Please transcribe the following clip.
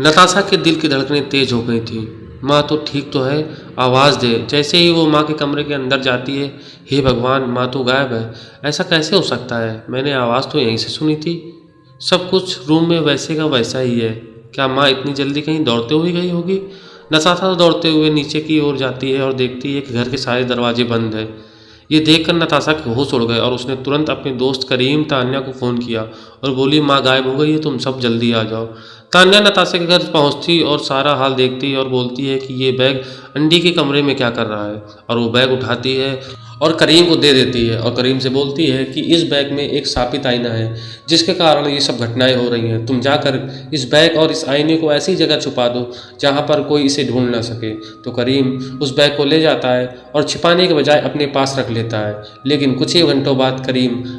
नताशा के दिल की धड़कनें तेज हो गई थीं। माँ तो ठीक तो है, आवाज़ दे। जैसे ही वो माँ के कमरे के अंदर जाती है, हे भगवान, माँ तो गायब है। ऐसा कैसे हो सकता है? मैंने आवाज़ तो यहीं से सुनी थी। सब कुछ रूम में वैसे का वैसा ही है। क्या माँ इतनी जल्दी कहीं दौड़ते हुए गई होगी? नताशा दौड़ते हुए नीचे की ओर जाती है और देखती है कि घर के सारे दरवाजे बंद हैं। ये देखकर नताशा के होश उड़ गए और उसने तुरंत अपने दोस्त करीम तान्या को फ़ोन किया और बोली, माँ, गायब हो गई है, तुम सब जल्दी आ जाओ। तान्या नताशा के घर पहुँचती और सारा हाल देखती और बोलती है कि ये बैग अंडी के कमरे में क्या कर रहा है और वो बैग उठाती है और करीम को दे देती है और करीम से बोलती है कि इस बैग में एक सापित आईना है, जिसके कारण ये सब घटनाएँ हो रही हैं। तुम जाकर इस बैग और इस आईने को ऐसी जगह छुपा दो जहाँ पर कोई इसे ढूंढ ना सके। तो करीम उस बैग को ले जाता है और छिपाने के बजाय अपने पास रख लेता है। लेकिन कुछ ही घंटों बाद करीम